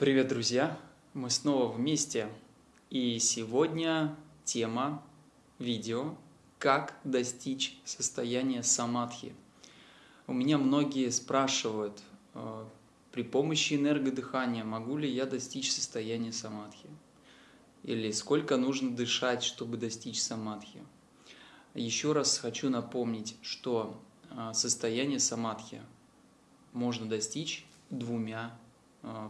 Привет, друзья! Мы снова вместе. И сегодня тема видео «Как достичь состояния самадхи». У меня многие спрашивают, э, при помощи энергодыхания могу ли я достичь состояния самадхи? Или сколько нужно дышать, чтобы достичь самадхи? Еще раз хочу напомнить, что э, состояние самадхи можно достичь двумя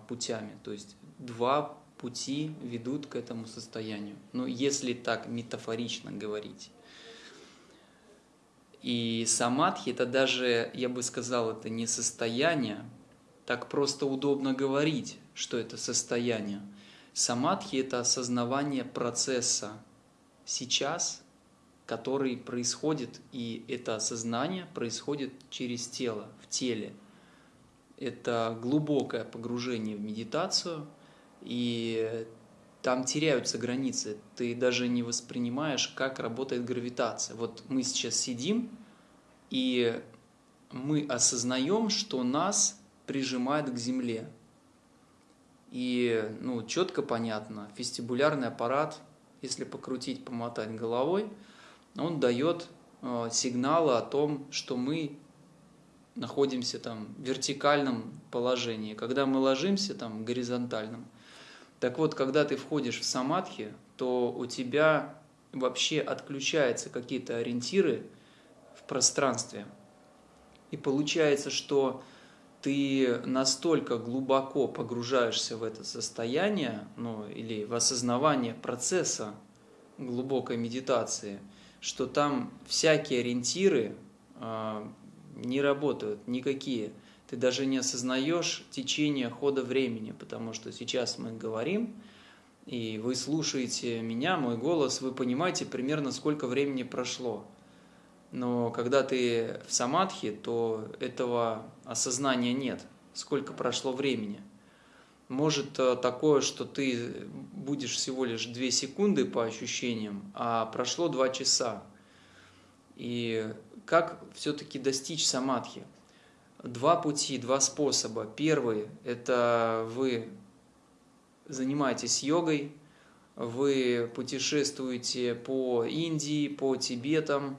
путями. То есть два пути ведут к этому состоянию. Ну, если так метафорично говорить. И самадхи это даже, я бы сказал, это не состояние, так просто удобно говорить, что это состояние. Самадхи это осознавание процесса сейчас, который происходит, и это осознание происходит через тело, в теле – это глубокое погружение в медитацию, и там теряются границы. Ты даже не воспринимаешь, как работает гравитация. Вот мы сейчас сидим, и мы осознаем, что нас прижимает к Земле. И ну, четко понятно, вестибулярный аппарат, если покрутить, помотать головой, он дает э, сигналы о том, что мы находимся там в вертикальном положении, когда мы ложимся там в горизонтальном. Так вот, когда ты входишь в самадхи, то у тебя вообще отключаются какие-то ориентиры в пространстве. И получается, что ты настолько глубоко погружаешься в это состояние, ну, или в осознавание процесса глубокой медитации, что там всякие ориентиры а, не работают никакие. Ты даже не осознаешь течение хода времени, потому что сейчас мы говорим, и вы слушаете меня, мой голос, вы понимаете примерно сколько времени прошло. Но когда ты в самадхи, то этого осознания нет, сколько прошло времени. Может э, такое, что ты будешь всего лишь 2 секунды по ощущениям, а прошло 2 часа. И как все-таки достичь самадхи? Два пути, два способа. Первый – это вы занимаетесь йогой, вы путешествуете по Индии, по Тибетам,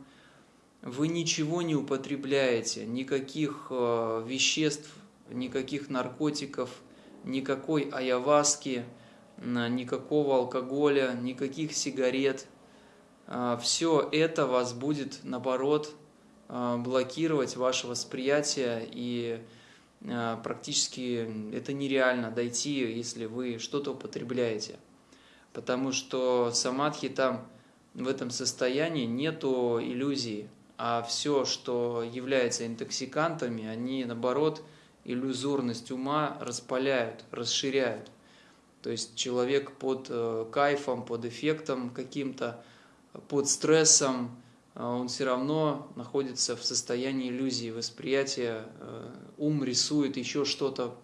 вы ничего не употребляете, никаких э, веществ, никаких наркотиков, никакой аяваски, никакого алкоголя, никаких сигарет. Э, Все это вас будет, наоборот, а, блокировать ваше восприятие, и а, практически это нереально дойти, если вы что-то употребляете. Потому что самадхи там в этом состоянии нету иллюзии, а все, что является интоксикантами, они наоборот иллюзорность ума распаляют, расширяют. То есть человек под э, кайфом, под эффектом каким-то, под стрессом, а он все равно находится в состоянии иллюзии, восприятия, э, ум рисует еще что-то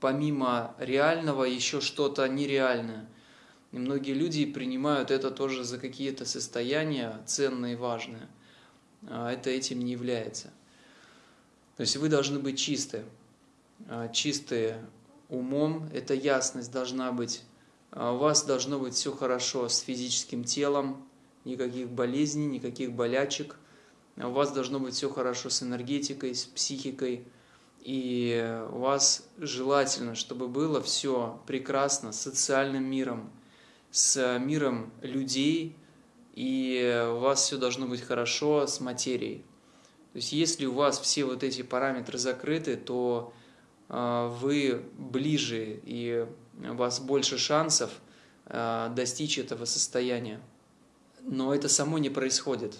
помимо реального, еще что-то нереальное. И многие люди принимают это тоже за какие-то состояния ценные и важные. А это этим не является. То есть вы должны быть чисты. А чистые умом, эта ясность должна быть. У вас должно быть все хорошо с физическим телом, никаких болезней, никаких болячек. У вас должно быть все хорошо с энергетикой, с психикой. И у вас желательно, чтобы было все прекрасно с социальным миром, с миром людей, и у вас все должно быть хорошо с материей. То есть если у вас все вот эти параметры закрыты, то а, вы ближе и у вас больше шансов а, достичь этого состояния но это само не происходит.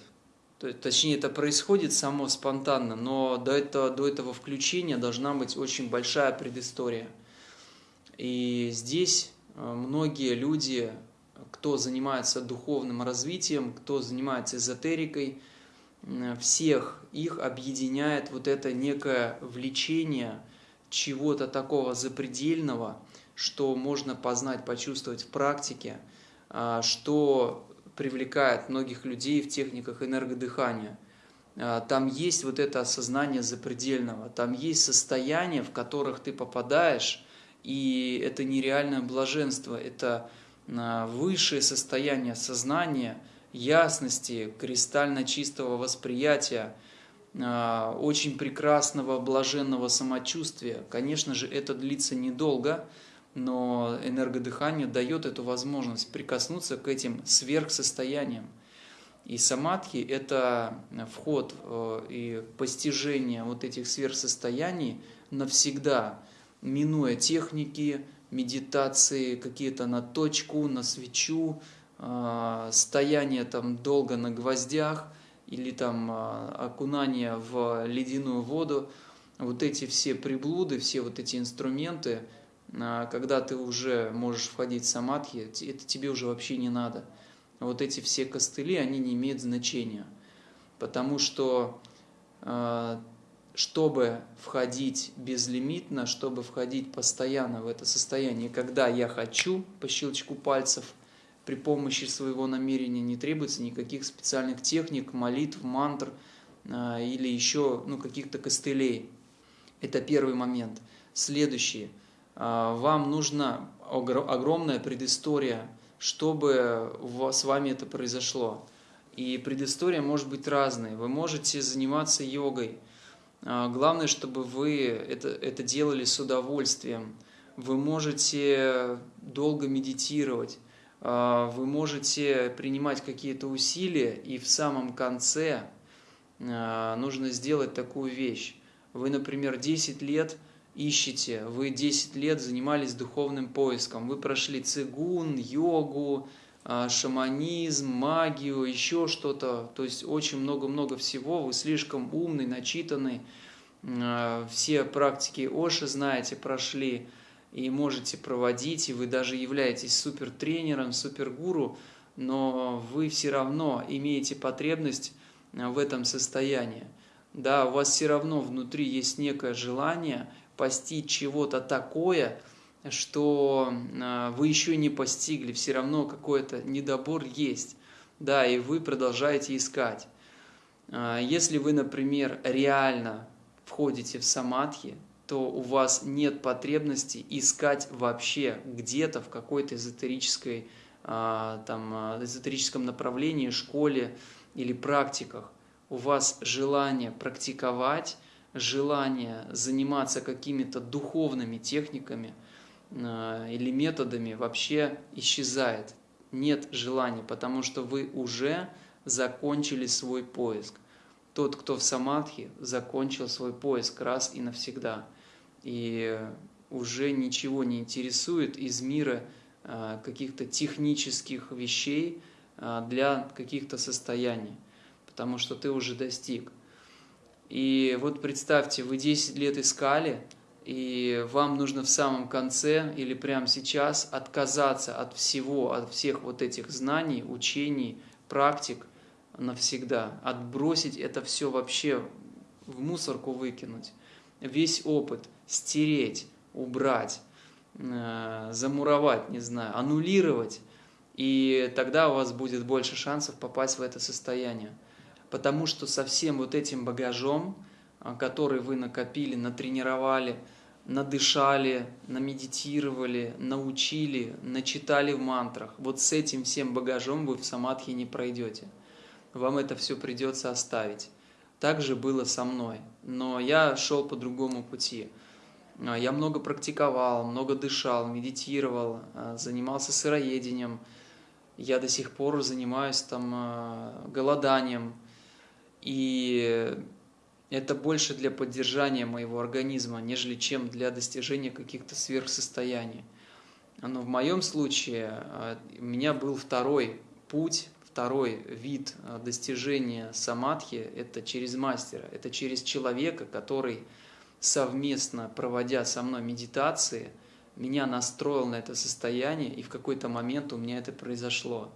Точнее, это происходит само спонтанно, но до этого, до этого включения должна быть очень большая предыстория. И здесь э, многие люди, кто занимается духовным развитием, кто занимается эзотерикой, всех их объединяет вот это некое влечение чего-то такого запредельного, что можно познать, почувствовать в практике, а, что привлекает многих людей в техниках энергодыхания. А, там есть вот это осознание запредельного, там есть состояния, в которых ты попадаешь, И это нереальное блаженство, это а, высшее состояние сознания, ясности, кристально чистого восприятия, а, очень прекрасного блаженного самочувствия. Конечно же, это длится недолго, но энергодыхание дает эту возможность прикоснуться к этим сверхсостояниям. И самадхи – это вход э, и постижение вот этих сверхсостояний навсегда, минуя техники, медитации, какие-то на точку, на свечу, э, стояние там долго на гвоздях или там э, окунание в ледяную воду. Вот эти все приблуды, все вот эти инструменты, когда ты уже можешь входить в самадхи, это тебе уже вообще не надо – вот эти все костыли, они не имеют значения. Потому что э, чтобы входить безлимитно, чтобы входить постоянно в это состояние, когда я хочу, по щелчку пальцев, при помощи своего намерения не требуется никаких специальных техник, молитв, мантр э, или еще ну, каких-то костылей. Это первый момент. Следующий. Э, вам нужна огромная предыстория – чтобы с вами это произошло. И предыстория может быть разной. Вы можете заниматься йогой. А, главное, чтобы вы это, это делали с удовольствием. Вы можете долго медитировать. А, вы можете принимать какие-то усилия. И в самом конце а, нужно сделать такую вещь. Вы, например, 10 лет – ищете, вы 10 лет занимались духовным поиском, вы прошли цигун, йогу, а, шаманизм, магию, еще что-то, то есть очень много-много всего, вы слишком умный, начитанный, а, все практики Оши знаете, прошли и можете проводить, и вы даже являетесь супертренером, супергуру, но вы все равно имеете потребность а, в этом состоянии. Да, у вас все равно внутри есть некое желание – постичь чего-то такое, что а, вы еще не постигли, все равно какой-то недобор есть, да, и вы продолжаете искать. А, если вы, например, реально входите в самадхи, то у вас нет потребности искать вообще где-то в какой-то эзотерической, а, там, эзотерическом направлении, школе или практиках. У вас желание практиковать – желание заниматься какими-то духовными техниками э, или методами вообще исчезает. Нет желания, потому что вы уже закончили свой поиск. Тот, кто в самадхи, закончил свой поиск раз и навсегда. И уже ничего не интересует из мира э, каких-то технических вещей э, для каких-то состояний, потому что ты уже достиг. И вот представьте, вы 10 лет искали, и вам нужно в самом конце или прямо сейчас отказаться от всего, от всех вот этих знаний, учений, практик навсегда, отбросить это все вообще в мусорку выкинуть, весь опыт стереть, убрать, э, замуровать, не знаю, аннулировать, и тогда у вас будет больше шансов попасть в это состояние потому что со всем вот этим багажом, а, который вы накопили, натренировали, надышали, намедитировали, научили, начитали в мантрах, вот с этим всем багажом вы в самадхи не пройдете. Вам это все придется оставить. Так же было со мной, но я шел по другому пути. А, я много практиковал, много дышал, медитировал, а, занимался сыроедением. Я до сих пор занимаюсь там голоданием, и это больше для поддержания моего организма, нежели чем для достижения каких-то сверхсостояний. Но в моем случае а, у меня был второй путь, второй вид а, достижения самадхи – это через мастера, это через человека, который совместно проводя со мной медитации, меня настроил на это состояние, и в какой-то момент у меня это произошло.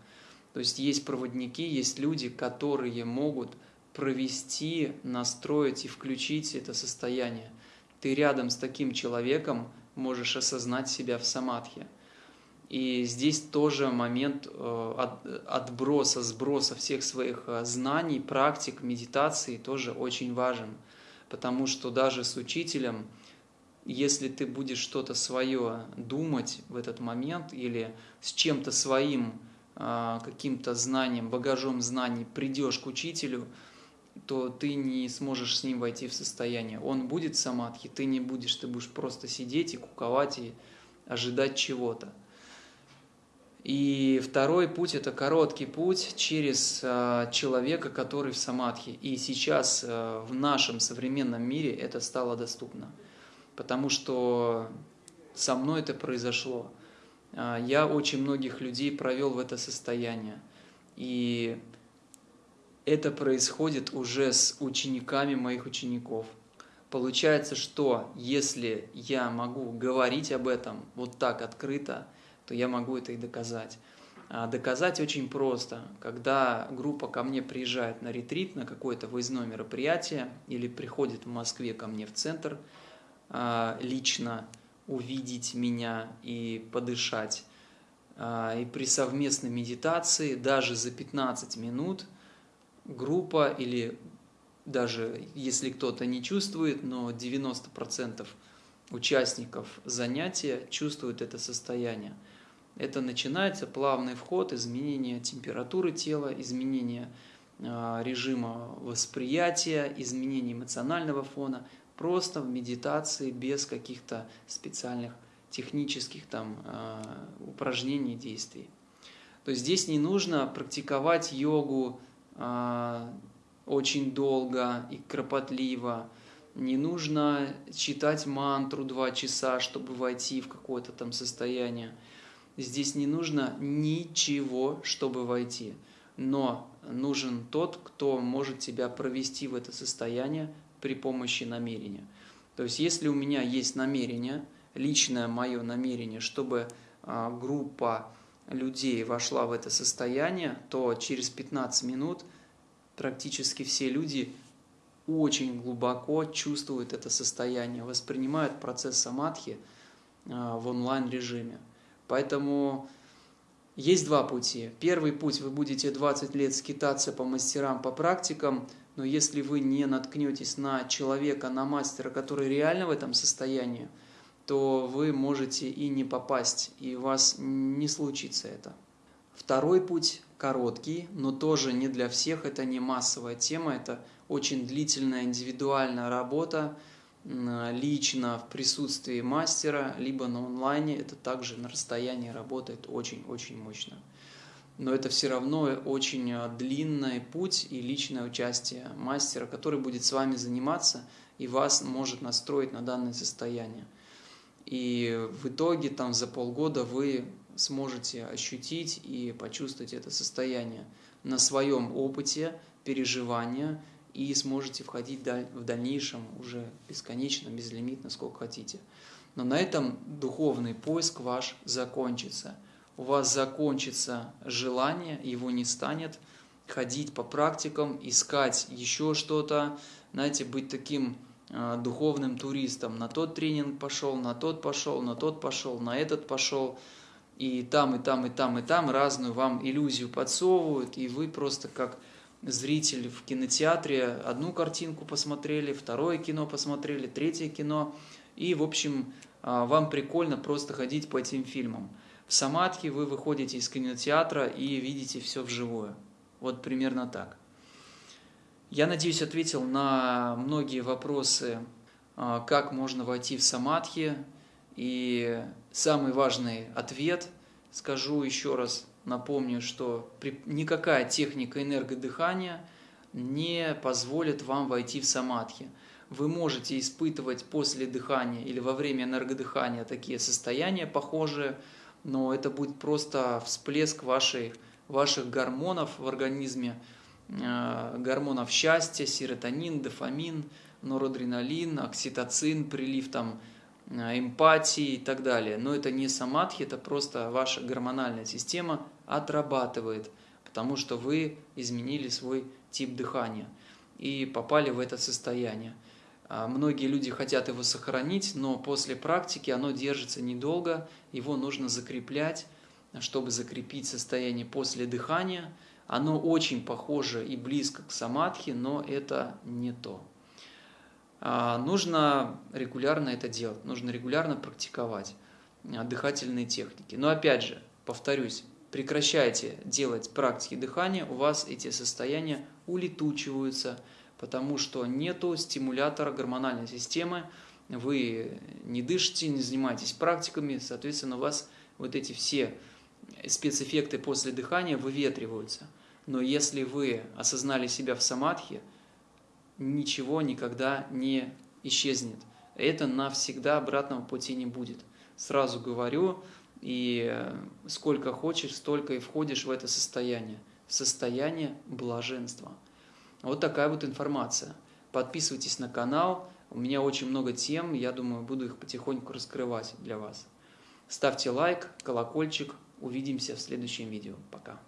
То есть есть проводники, есть люди, которые могут провести, настроить и включить это состояние. Ты рядом с таким человеком можешь осознать себя в самадхи. И здесь тоже момент э, отброса, сброса всех своих э, знаний, практик, медитации тоже очень важен. Потому что даже с учителем если ты будешь что-то свое думать в этот момент или с чем-то своим а, каким-то знанием, багажом знаний придешь к учителю, то ты не сможешь с ним войти в состояние. Он будет самадхи, ты не будешь, ты будешь просто сидеть и куковать и ожидать чего-то. И второй путь – это короткий путь через а, человека, который в самадхи. И сейчас а, в нашем современном мире это стало доступно, потому что со мной это произошло. А, я очень многих людей провел в это состояние. И это происходит уже с учениками моих учеников. Получается, что если я могу говорить об этом вот так открыто, то я могу это и доказать. А доказать очень просто. Когда группа ко мне приезжает на ретрит, на какое-то выездное мероприятие, или приходит в Москве ко мне в центр а, лично увидеть меня и подышать, а, и при совместной медитации даже за 15 минут группа или даже если кто-то не чувствует, но 90% участников занятия чувствуют это состояние. Это начинается плавный вход, изменение температуры тела, изменение а, режима восприятия, изменение эмоционального фона, просто в медитации без каких-то специальных технических там а, упражнений, действий. То есть здесь не нужно практиковать йогу очень долго и кропотливо, не нужно читать мантру два часа, чтобы войти в какое-то там состояние. Здесь не нужно ничего, чтобы войти. Но нужен тот, кто может тебя провести в это состояние при помощи намерения. То есть, если у меня есть намерение, личное мое намерение, чтобы а, группа людей вошла в это состояние, то через 15 минут практически все люди очень глубоко чувствуют это состояние, воспринимают процесс самадхи а, в онлайн-режиме. Поэтому есть два пути. Первый путь, вы будете 20 лет скитаться по мастерам, по практикам, но если вы не наткнетесь на человека, на мастера, который реально в этом состоянии, то вы можете и не попасть, и у вас не случится это. Второй путь короткий, но тоже не для всех, это не массовая тема, это очень длительная индивидуальная работа, лично в присутствии мастера, либо на онлайне, это также на расстоянии работает очень-очень мощно. Но это все равно очень а, длинный путь и личное участие мастера, который будет с вами заниматься и вас может настроить на данное состояние. И в итоге там за полгода вы сможете ощутить и почувствовать это состояние на своем опыте переживания – и сможете входить в дальнейшем уже бесконечно, безлимитно, сколько хотите. Но на этом духовный поиск ваш закончится. У вас закончится желание, его не станет, ходить по практикам, искать еще что-то, знаете, быть таким духовным туристом. На тот тренинг пошел, на тот пошел, на тот пошел, на этот пошел. И там, и там, и там, и там разную вам иллюзию подсовывают, и вы просто как зритель в кинотеатре одну картинку посмотрели, второе кино посмотрели, третье кино. И, в общем, а, вам прикольно просто ходить по этим фильмам. В Самадхи вы выходите из кинотеатра и видите все вживую. Вот примерно так. Я надеюсь, ответил на многие вопросы, а, как можно войти в Самадхи. И самый важный ответ, скажу еще раз, Напомню, что никакая техника энергодыхания не позволит вам войти в самадхи. Вы можете испытывать после дыхания или во время энергодыхания такие состояния похожие, но это будет просто всплеск вашей, ваших гормонов в организме, гормонов счастья, серотонин, дофамин, норадреналин, окситоцин, прилив там Э, эмпатии и так далее. Но это не самадхи, это просто ваша гормональная система отрабатывает, потому что вы изменили свой тип дыхания и попали в это состояние. А многие люди хотят его сохранить, но после практики оно держится недолго, его нужно закреплять, чтобы закрепить состояние после дыхания. Оно очень похоже и близко к самадхи, но это не то. А, нужно регулярно это делать, нужно регулярно практиковать а, дыхательные техники. Но опять же, повторюсь, прекращайте делать практики дыхания, у вас эти состояния улетучиваются, потому что нету стимулятора гормональной системы, вы не дышите, не занимаетесь практиками, соответственно, у вас вот эти все спецэффекты после дыхания выветриваются. Но если вы осознали себя в самадхи, ничего никогда не исчезнет. Это навсегда обратного пути не будет. Сразу говорю, и э, сколько хочешь, столько и входишь в это состояние. Состояние блаженства. Вот такая вот информация. Подписывайтесь на канал. У меня очень много тем, я думаю, буду их потихоньку раскрывать для вас. Ставьте лайк, колокольчик. Увидимся в следующем видео. Пока.